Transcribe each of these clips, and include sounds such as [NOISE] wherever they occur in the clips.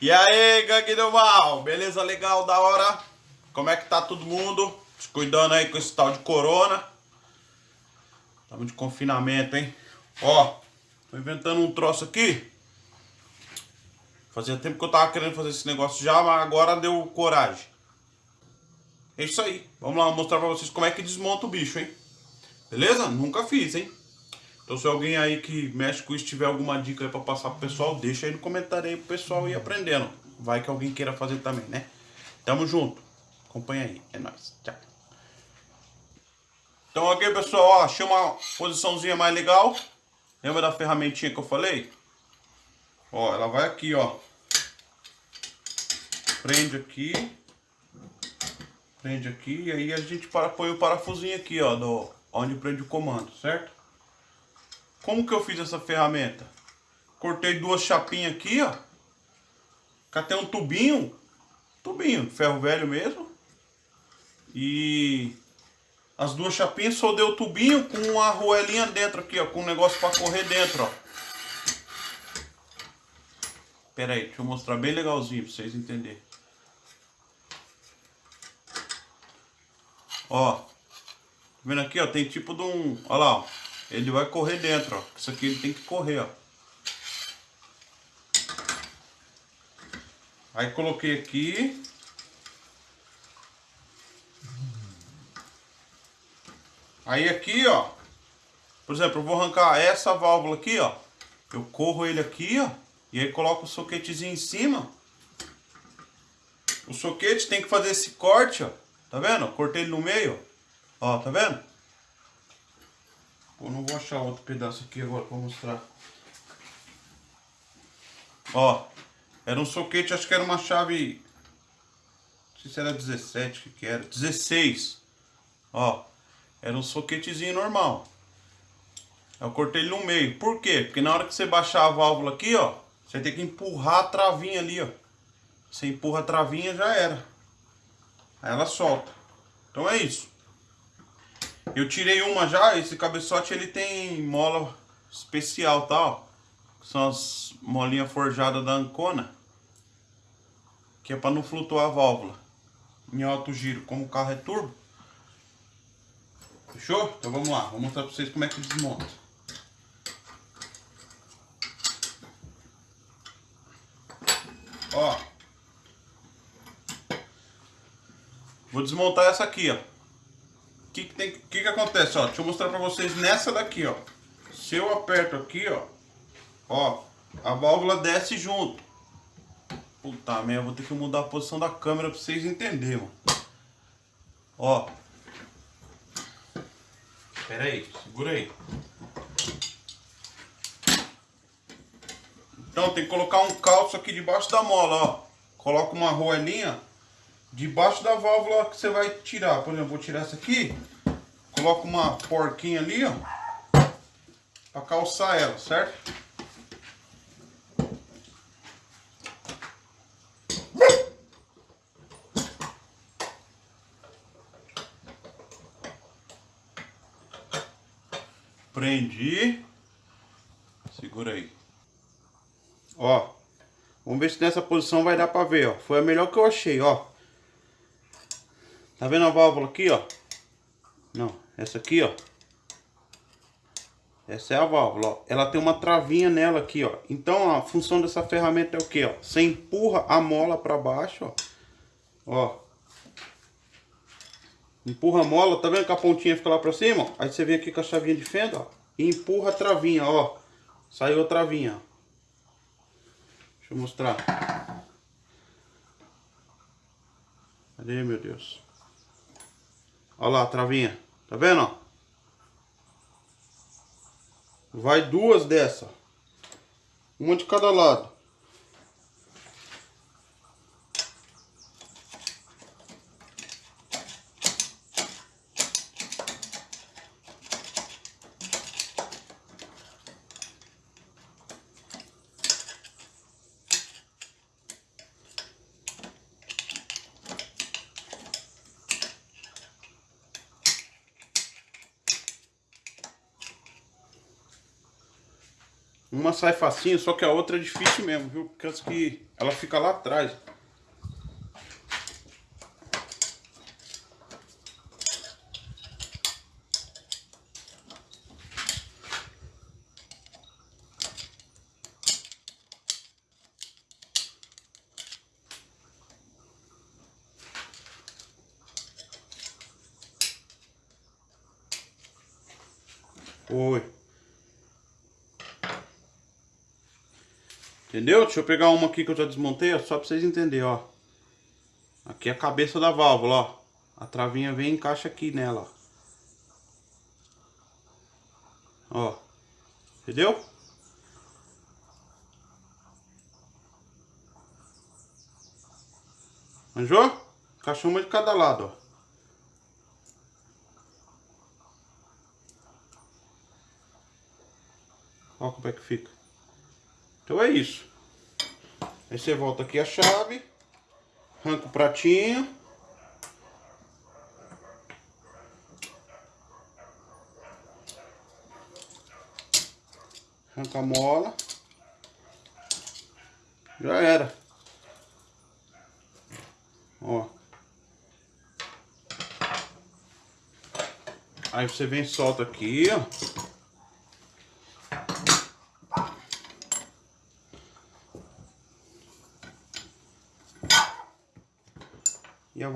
E aí, gangue do mal, beleza legal, da hora? Como é que tá todo mundo? Se cuidando aí com esse tal de corona. Tamo de confinamento, hein? Ó, tô inventando um troço aqui. Fazia tempo que eu tava querendo fazer esse negócio já, mas agora deu coragem. É isso aí. Vamos lá mostrar pra vocês como é que desmonta o bicho, hein? Beleza? Nunca fiz, hein? Então se alguém aí que mexe com isso tiver alguma dica aí pra passar pro pessoal, deixa aí no comentário aí pro pessoal ir aprendendo. Vai que alguém queira fazer também, né? Tamo junto. Acompanha aí. É nóis. Tchau. Então aqui, pessoal, ó, achei uma posiçãozinha mais legal. Lembra da ferramentinha que eu falei? Ó, ela vai aqui, ó. Prende aqui. Prende aqui. E aí a gente para, põe o parafusinho aqui, ó. Do, onde prende o comando, certo? Como que eu fiz essa ferramenta? Cortei duas chapinhas aqui, ó. Catei um tubinho. Tubinho, ferro velho mesmo. E as duas chapinhas soldei o tubinho com uma arruelinha dentro aqui, ó. Com um negócio para correr dentro, ó. Pera aí, deixa eu mostrar bem legalzinho pra vocês entenderem. Ó. Tá vendo aqui, ó? Tem tipo de um... Olha lá, ó. Ele vai correr dentro, ó. Isso aqui ele tem que correr, ó. Aí coloquei aqui. Aí aqui, ó. Por exemplo, eu vou arrancar essa válvula aqui, ó. Eu corro ele aqui, ó. E aí coloco o soquetezinho em cima. O soquete tem que fazer esse corte, ó. Tá vendo? Cortei ele no meio, ó. Tá vendo? Eu não vou achar outro pedaço aqui agora pra mostrar. Ó. Era um soquete, acho que era uma chave... Não sei se era 17 que, que era. 16. Ó. Era um soquetezinho normal. Eu cortei ele no meio. Por quê? Porque na hora que você baixar a válvula aqui, ó. Você tem que empurrar a travinha ali, ó. Você empurra a travinha, já era. Aí ela solta. Então é isso. Eu tirei uma já, esse cabeçote ele tem mola especial, tá? Ó. São as molinhas forjadas da Ancona. Que é para não flutuar a válvula. Em alto giro, como o carro é turbo. Fechou? Então vamos lá, vou mostrar para vocês como é que desmonta. Ó. Vou desmontar essa aqui, ó. Que que, tem, que que acontece, ó? Deixa eu mostrar pra vocês nessa daqui, ó. Se eu aperto aqui, ó. Ó, a válvula desce junto. Puta merda, vou ter que mudar a posição da câmera pra vocês entenderem. Ó. Pera aí, segura aí. Então tem que colocar um calço aqui debaixo da mola, ó. Coloca uma roelinha debaixo da válvula que você vai tirar. Por exemplo, vou tirar essa aqui. Coloca uma porquinha ali, ó. Pra calçar ela, certo? Prendi. Segura aí. Ó. Vamos ver se nessa posição vai dar pra ver, ó. Foi a melhor que eu achei, ó. Tá vendo a válvula aqui, ó? Essa aqui, ó. Essa é a válvula, ó. Ela tem uma travinha nela aqui, ó. Então, a função dessa ferramenta é o que, ó? Você empurra a mola pra baixo, ó. Ó. Empurra a mola, tá vendo que a pontinha fica lá pra cima? Ó? Aí você vem aqui com a chavinha de fenda, ó. E empurra a travinha, ó. Saiu a travinha, ó. Deixa eu mostrar. Cadê, meu Deus? Olha lá travinha. Tá vendo, ó? Vai duas dessa. Uma de cada lado. Uma sai facinho, só que a outra é difícil mesmo, viu? Porque que ela fica lá atrás. Oi. Entendeu? Deixa eu pegar uma aqui que eu já desmontei, ó, só pra vocês entenderem, ó. Aqui é a cabeça da válvula, ó. A travinha vem e encaixa aqui nela, ó. Ó. Entendeu? Manjou? Encaixou uma de cada lado, ó. Olha como é que fica. Então é isso. Aí você volta aqui a chave. Arranca o pratinho. Arranca a mola. Já era. Ó. Aí você vem solta aqui, ó.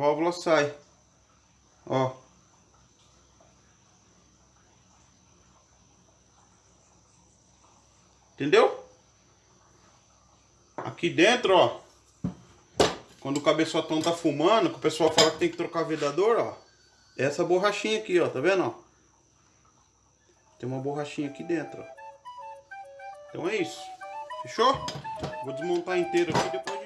Válvula sai. Ó. Entendeu? Aqui dentro, ó. Quando o cabeçotão tá fumando, que o pessoal fala que tem que trocar vedador, ó. É essa borrachinha aqui, ó. Tá vendo, ó? Tem uma borrachinha aqui dentro, ó. Então é isso. Fechou? Vou desmontar inteiro aqui depois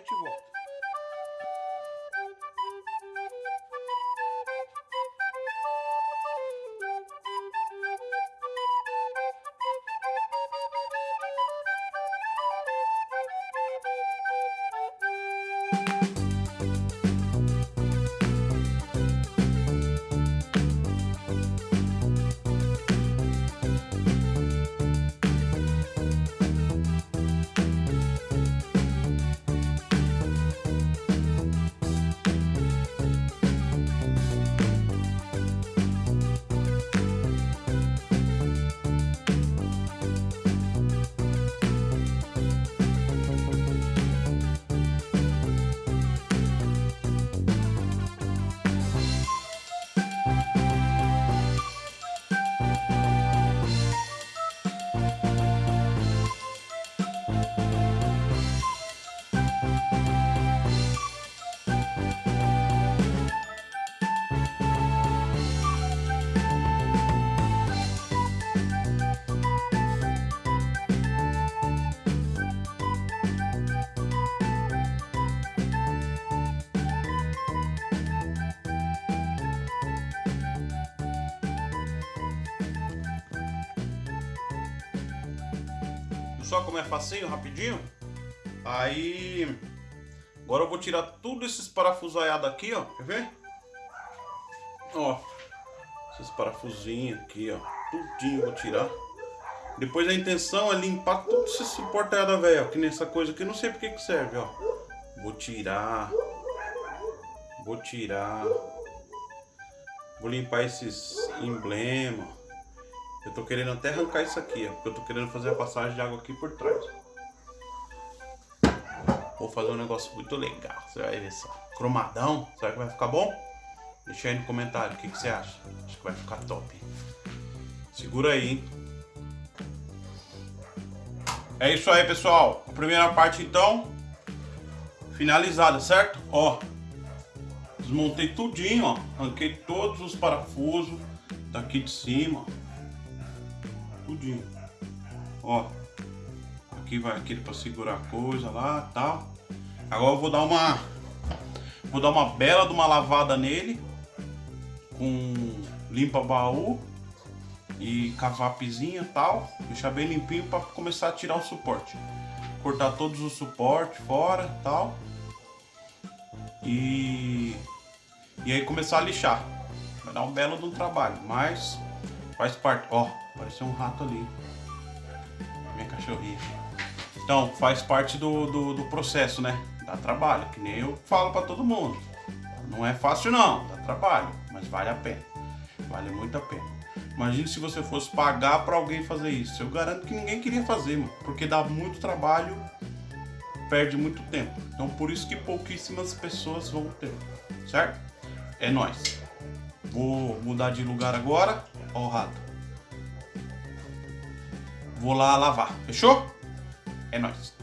Só como é facinho, rapidinho. Aí... Agora eu vou tirar tudo esses parafusaiados aqui, ó. Quer ver? Ó. Esses parafusinhos aqui, ó. Tudinho vou tirar. Depois a intenção é limpar tudo esse suportado velho, que nessa coisa aqui, não sei porque que serve, ó. Vou tirar. Vou tirar. Vou limpar esses emblemas. Eu tô querendo até arrancar isso aqui, ó, porque eu tô querendo fazer a passagem de água aqui por trás. Vou fazer um negócio muito legal, você vai ver só. Cromadão, será que vai ficar bom? Deixa aí no comentário o que, que você acha. Acho que vai ficar top. Segura aí, hein? É isso aí, pessoal. A primeira parte, então, finalizada, certo? Ó, desmontei tudinho, ó. Arranquei todos os parafusos daqui de cima, ó tudinho. Ó, aqui vai aquele para segurar a coisa lá, tal. Agora eu vou dar uma vou dar uma bela de uma lavada nele com limpa baú e cavapezinha tal, deixar bem limpinho para começar a tirar o suporte. Cortar todos os suportes fora, tal. E e aí começar a lixar. Vai dar um belo de um trabalho, mas faz parte, ó. Apareceu um rato ali. Minha cachorrinho. Então, faz parte do, do, do processo, né? Dá trabalho, que nem eu falo para todo mundo. Não é fácil não, dá trabalho, mas vale a pena. Vale muito a pena. Imagine se você fosse pagar para alguém fazer isso. Eu garanto que ninguém queria fazer, mano, porque dá muito trabalho, perde muito tempo. Então por isso que pouquíssimas pessoas vão ter, certo? É nós. Vou mudar de lugar agora. Ó o rato. Vou lá lavar, fechou? É nóis.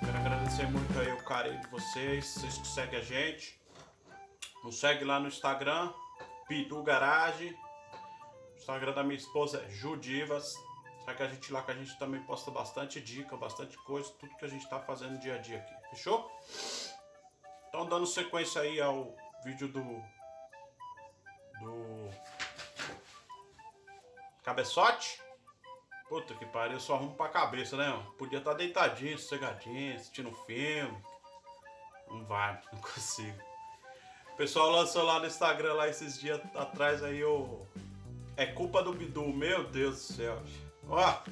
Quero agradecer muito aí o carinho de vocês, vocês que seguem a gente. Nos segue lá no Instagram, Pitu Garage. Instagram da minha esposa é Judivas. Segue a gente lá que a gente também posta bastante dica, bastante coisa, tudo que a gente tá fazendo dia a dia aqui. Fechou? Então dando sequência aí ao vídeo do... Do... Cabeçote. Puta que pariu, só arrumo pra cabeça, né? Podia estar tá deitadinho, sossegadinho, assistindo um filme. Não vai, [LAUGHS] não consigo. O pessoal lançou lá no Instagram lá esses dias atrás aí o. É culpa do Bidu, meu Deus do céu. Ó!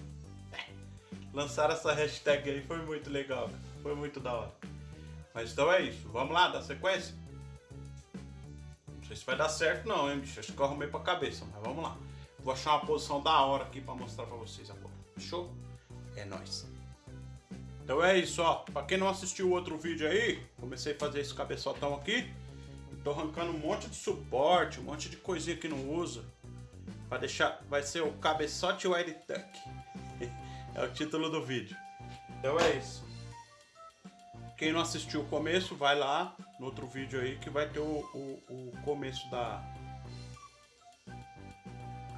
Lançaram essa hashtag aí, foi muito legal, foi muito da hora. Mas então é isso, vamos lá, dar sequência? Não sei se vai dar certo não, hein, bicho? Acho que eu arrumei pra cabeça, mas vamos lá. Vou achar uma posição da hora aqui pra mostrar pra vocês agora. Fechou? É nóis. Então é isso, ó. Pra quem não assistiu o outro vídeo aí, comecei a fazer esse cabeçotão aqui. Tô arrancando um monte de suporte, um monte de coisinha que não usa. Pra deixar... Vai ser o cabeçote Wild Tuck. [LAUGHS] é o título do vídeo. Então é isso. Quem não assistiu o começo, vai lá no outro vídeo aí que vai ter o, o, o começo da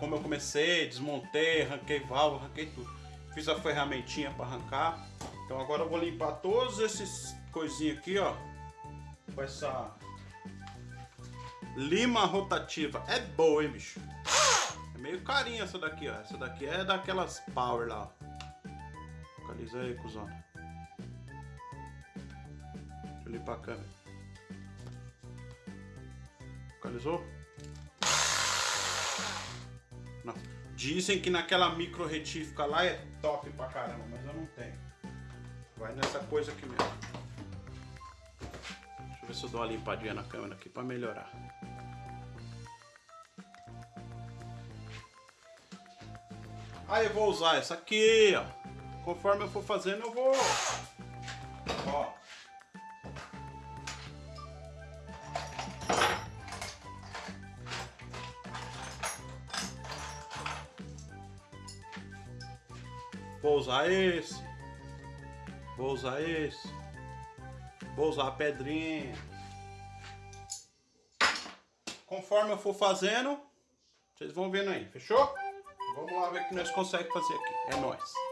como eu comecei, desmontei, arranquei válvula, arranquei tudo. Fiz a ferramentinha para arrancar. Então agora eu vou limpar todos esses coisinhas aqui, ó. Com essa lima rotativa. É boa, hein, bicho? Meio carinha essa daqui, ó. Essa daqui é daquelas power lá. Localiza aí, cuzão. Deixa eu limpar a câmera. Localizou? Não. Dizem que naquela micro retífica lá é top pra caramba, mas eu não tenho. Vai nessa coisa aqui mesmo. Deixa eu ver se eu dou uma limpadinha na câmera aqui pra melhorar. Aí eu vou usar essa aqui, ó. Conforme eu for fazendo, eu vou... Ó. Vou usar esse. Vou usar esse. Vou usar a pedrinha. Conforme eu for fazendo, vocês vão vendo aí, fechou? Vamos lá ver o que nós conseguimos fazer aqui. É nóis.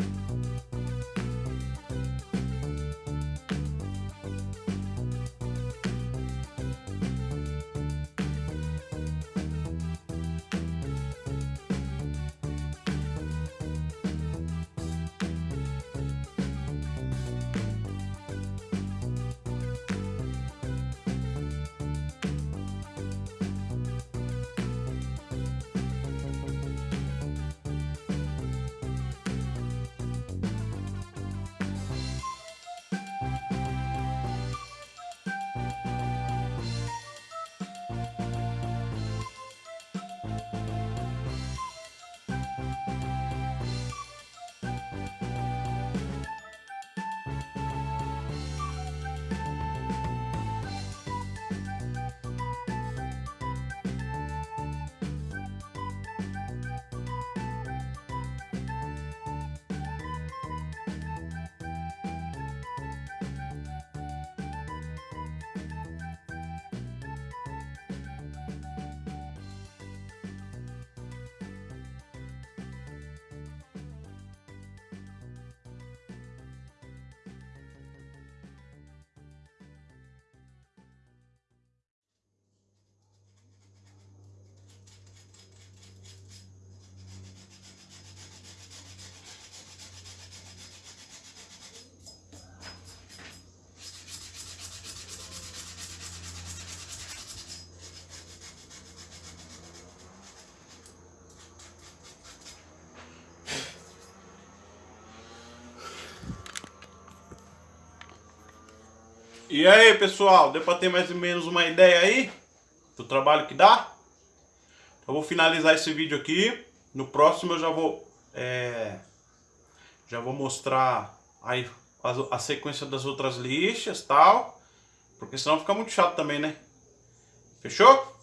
E aí, pessoal, deu pra ter mais ou menos uma ideia aí do trabalho que dá? Eu vou finalizar esse vídeo aqui. No próximo eu já vou é, já vou mostrar aí a, a sequência das outras lixas tal. Porque senão fica muito chato também, né? Fechou?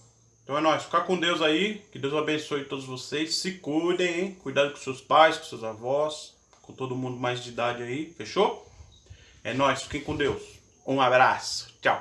Então é nóis. Ficar com Deus aí. Que Deus abençoe todos vocês. Se cuidem, hein? Cuidado com seus pais, com seus avós. Com todo mundo mais de idade aí. Fechou? É nóis. Fiquem com Deus. Um abraço. Tchau.